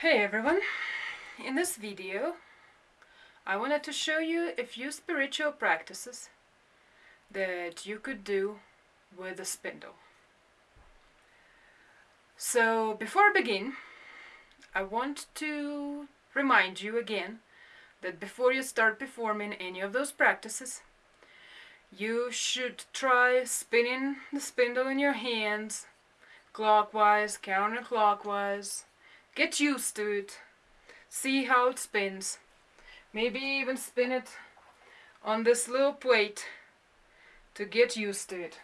Hey everyone! In this video I wanted to show you a few spiritual practices that you could do with a spindle. So before I begin I want to remind you again that before you start performing any of those practices you should try spinning the spindle in your hands clockwise, counterclockwise Get used to it. See how it spins. Maybe even spin it on this little plate to get used to it.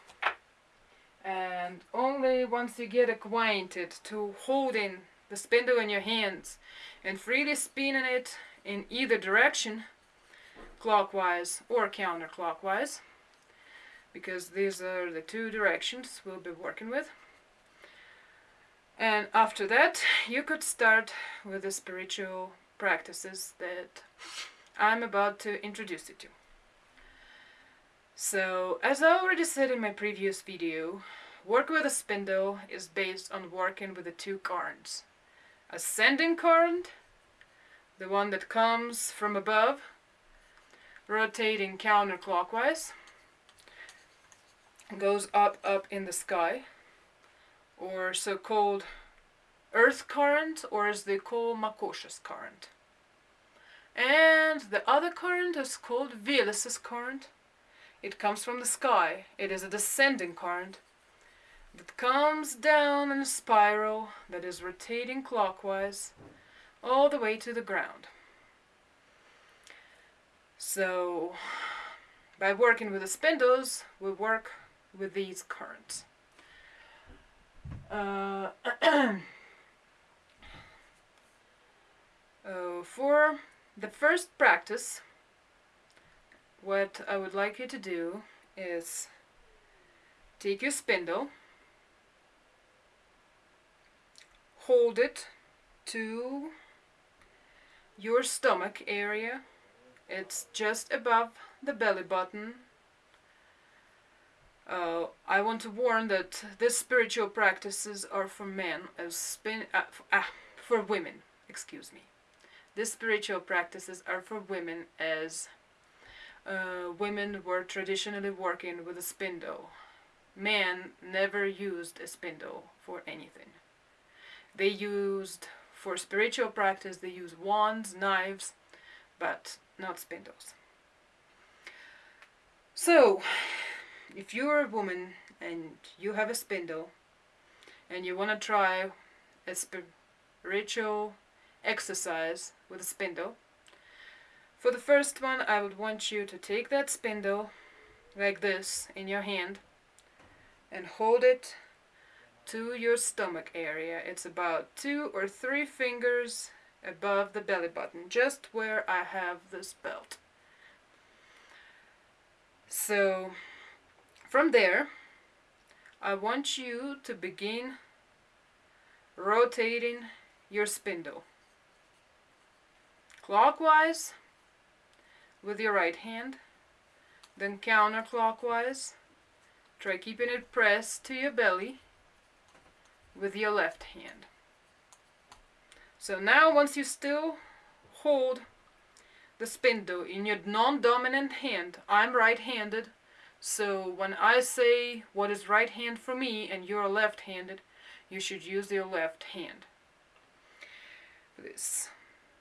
And only once you get acquainted to holding the spindle in your hands and freely spinning it in either direction, clockwise or counterclockwise, because these are the two directions we'll be working with, and after that, you could start with the spiritual practices that I'm about to introduce you to. So, as I already said in my previous video, work with a spindle is based on working with the two currents. Ascending current, the one that comes from above, rotating counterclockwise, goes up, up in the sky, or so-called earth current or as they call Makosha's current. And the other current is called Veles's current. It comes from the sky. It is a descending current that comes down in a spiral that is rotating clockwise all the way to the ground. So by working with the spindles, we work with these currents. Uh, uh, for the first practice, what I would like you to do is take your spindle, hold it to your stomach area. It's just above the belly button uh, I want to warn that these spiritual practices are for men as spin uh, ah, for women, excuse me. These spiritual practices are for women as uh, women were traditionally working with a spindle. Men never used a spindle for anything. They used, for spiritual practice, they use wands, knives, but not spindles. So, if you're a woman and you have a spindle and you want to try a spiritual exercise with a spindle, for the first one I would want you to take that spindle like this in your hand and hold it to your stomach area. It's about two or three fingers above the belly button, just where I have this belt. So from there, I want you to begin rotating your spindle clockwise with your right hand, then counterclockwise. Try keeping it pressed to your belly with your left hand. So now once you still hold the spindle in your non-dominant hand, I'm right-handed, so when I say what is right hand for me and you're left-handed, you should use your left hand for this.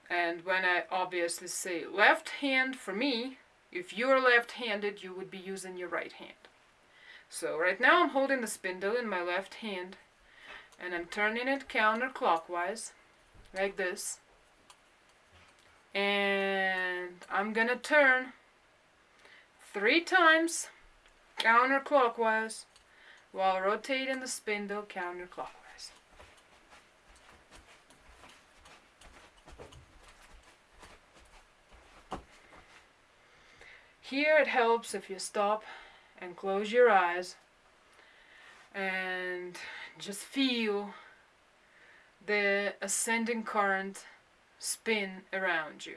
And when I obviously say left hand for me, if you're left-handed, you would be using your right hand. So right now I'm holding the spindle in my left hand and I'm turning it counterclockwise like this. And I'm gonna turn three times counterclockwise while rotating the spindle counterclockwise. Here it helps if you stop and close your eyes and just feel the ascending current spin around you.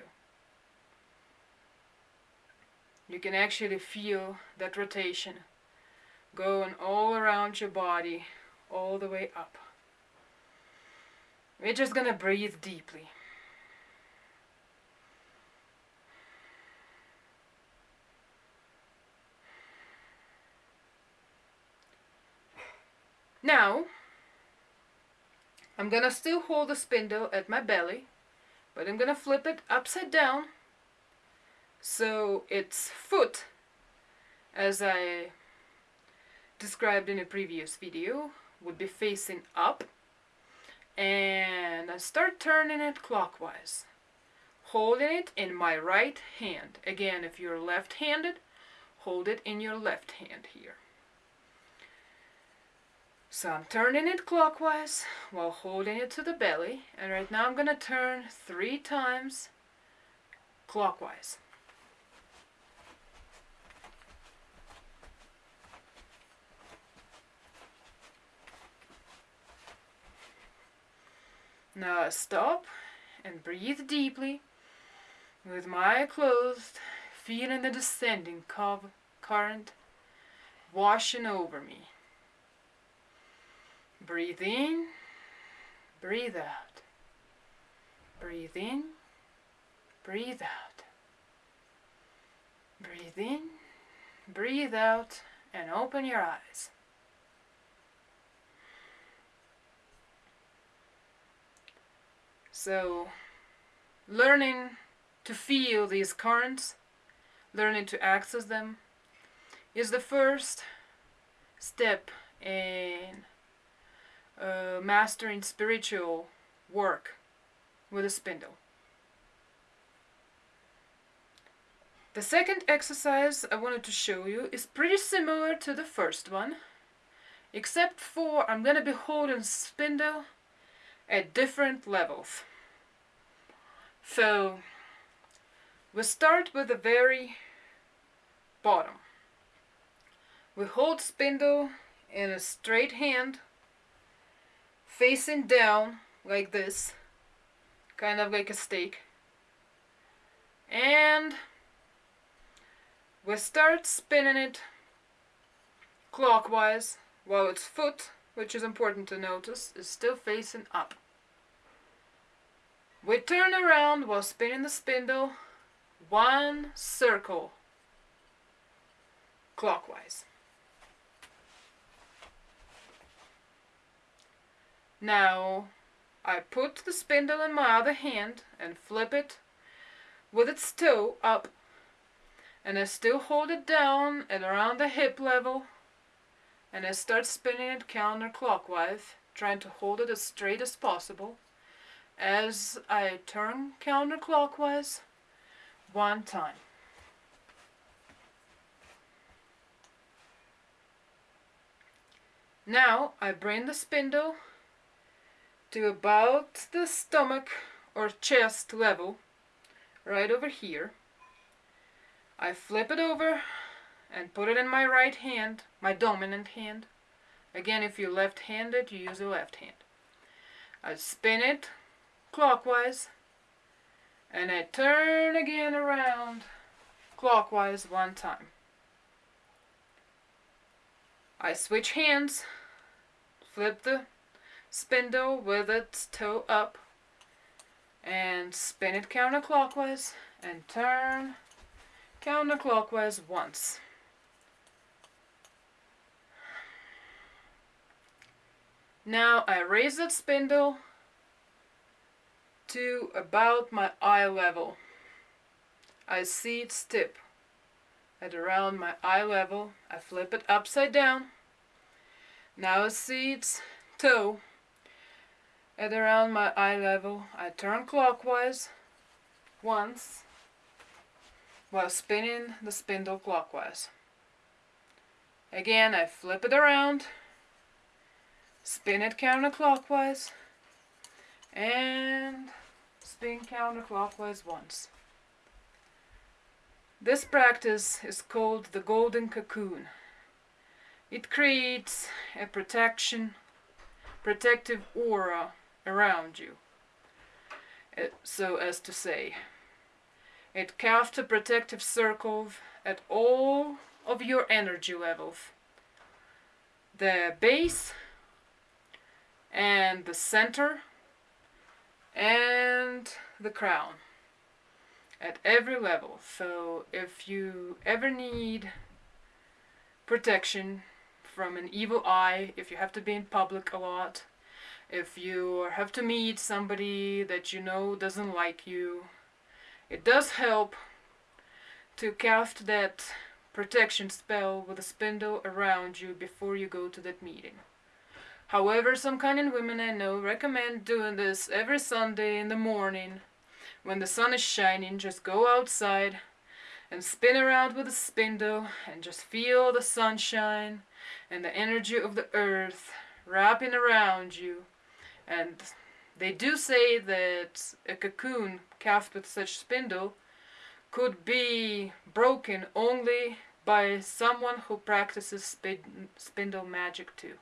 You can actually feel that rotation going all around your body, all the way up. We're just gonna breathe deeply. Now, I'm gonna still hold the spindle at my belly, but I'm gonna flip it upside down so its foot, as I described in a previous video, would be facing up and I start turning it clockwise holding it in my right hand. Again if you're left-handed hold it in your left hand here. So I'm turning it clockwise while holding it to the belly and right now I'm gonna turn three times clockwise Now stop and breathe deeply with my closed, feeling the descending current washing over me. Breathe in, breathe out. Breathe in, breathe out. Breathe in, breathe out, and open your eyes. So, learning to feel these currents, learning to access them, is the first step in uh, mastering spiritual work with a spindle. The second exercise I wanted to show you is pretty similar to the first one, except for I'm going to be holding spindle at different levels. So we start with the very bottom. We hold spindle in a straight hand facing down like this kind of like a stake and we start spinning it clockwise while its foot which is important to notice is still facing up we turn around while spinning the spindle one circle clockwise. Now I put the spindle in my other hand and flip it with its toe up and I still hold it down at around the hip level and I start spinning it counterclockwise trying to hold it as straight as possible as I turn counterclockwise one time. Now I bring the spindle to about the stomach or chest level, right over here. I flip it over and put it in my right hand, my dominant hand. Again, if you're left-handed, you use your left hand. I spin it clockwise and I turn again around clockwise one time. I switch hands, flip the spindle with its toe up and spin it counterclockwise and turn counterclockwise once. Now I raise that spindle to about my eye level. I see its tip at around my eye level. I flip it upside down. Now I see its toe at around my eye level. I turn clockwise once while spinning the spindle clockwise. Again, I flip it around, spin it counterclockwise, and spin counterclockwise once. This practice is called the golden cocoon. It creates a protection, protective aura around you. Uh, so as to say, it casts a protective circle at all of your energy levels. The base and the center and the crown at every level. So if you ever need protection from an evil eye, if you have to be in public a lot, if you have to meet somebody that you know doesn't like you, it does help to cast that protection spell with a spindle around you before you go to that meeting. However, some kind women I know recommend doing this every Sunday in the morning when the sun is shining. Just go outside and spin around with a spindle and just feel the sunshine and the energy of the earth wrapping around you. And they do say that a cocoon cast with such spindle could be broken only by someone who practices spin spindle magic too.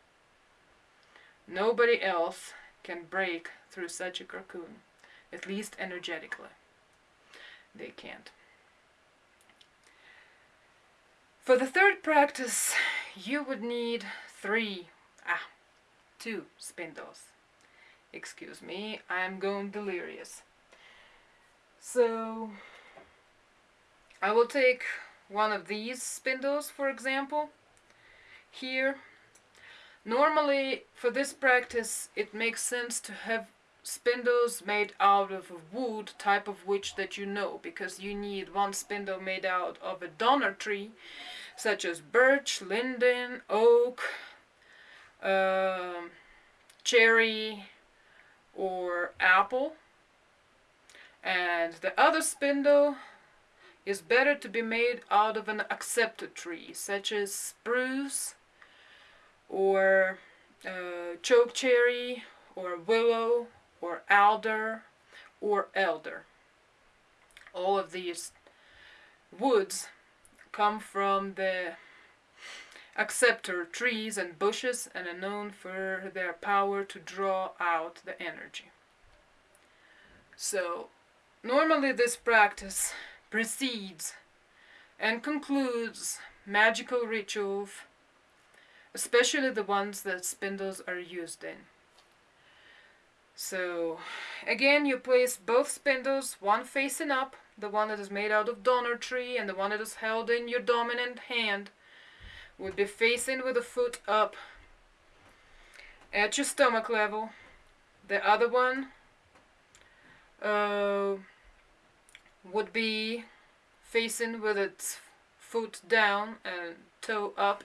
Nobody else can break through such a cocoon, at least energetically. They can't. For the third practice, you would need three, ah, two spindles. Excuse me, I'm going delirious. So, I will take one of these spindles, for example, here. Normally, for this practice, it makes sense to have spindles made out of a wood type of which that you know because you need one spindle made out of a donor tree such as birch, linden, oak, uh, cherry or apple. And the other spindle is better to be made out of an accepted tree such as spruce or uh, chokecherry or willow or alder or elder. All of these woods come from the acceptor trees and bushes and are known for their power to draw out the energy. So normally this practice precedes and concludes magical rituals, especially the ones that spindles are used in. So again you place both spindles, one facing up, the one that is made out of donor tree and the one that is held in your dominant hand would be facing with the foot up at your stomach level. The other one uh, would be facing with its foot down and toe up.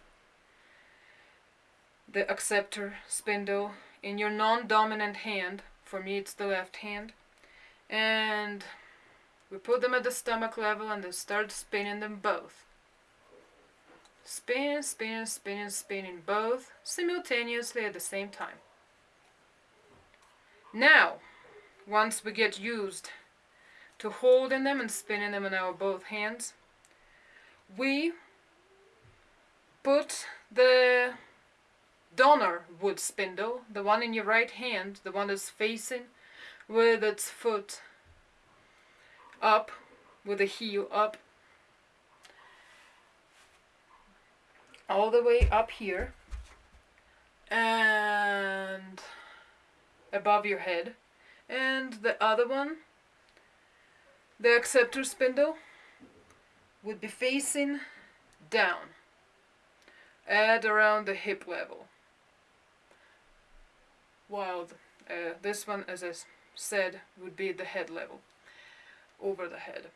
The acceptor spindle in your non-dominant hand. For me it's the left hand. And we put them at the stomach level and then start spinning them both. Spin, spin, spin, spinning both simultaneously at the same time. Now, once we get used to holding them and spinning them in our both hands, we put the donor wood spindle, the one in your right hand, the one that's facing with its foot up, with the heel up, all the way up here and above your head. And the other one the acceptor spindle would be facing down at around the hip level while uh, this one, as I said, would be the head level, over the head.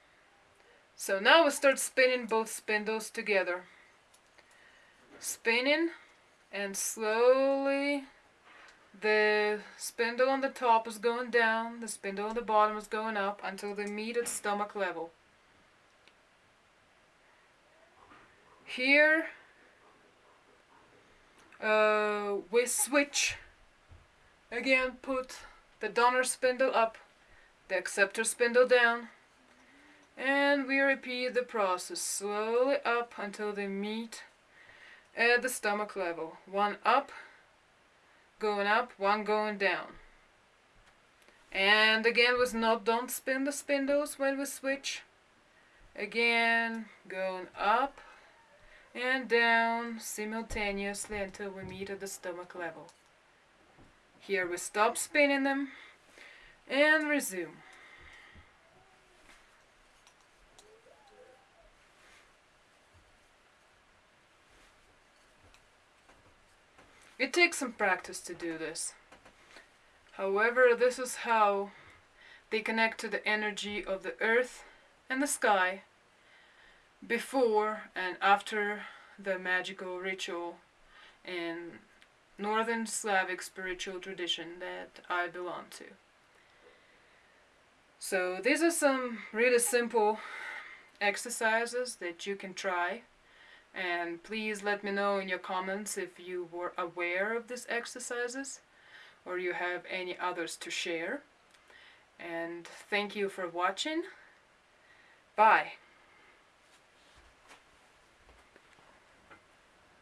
So now we start spinning both spindles together. Spinning and slowly the spindle on the top is going down, the spindle on the bottom is going up until they meet at stomach level. Here uh, we switch Again, put the donor spindle up, the acceptor spindle down, and we repeat the process slowly up until they meet at the stomach level. One up, going up, one going down. And again, with not don't spin the spindles when we switch. Again, going up and down simultaneously until we meet at the stomach level. Here we stop spinning them and resume. It takes some practice to do this. However, this is how they connect to the energy of the earth and the sky before and after the magical ritual and Northern Slavic spiritual tradition that I belong to. So these are some really simple exercises that you can try. And please let me know in your comments if you were aware of these exercises or you have any others to share. And thank you for watching. Bye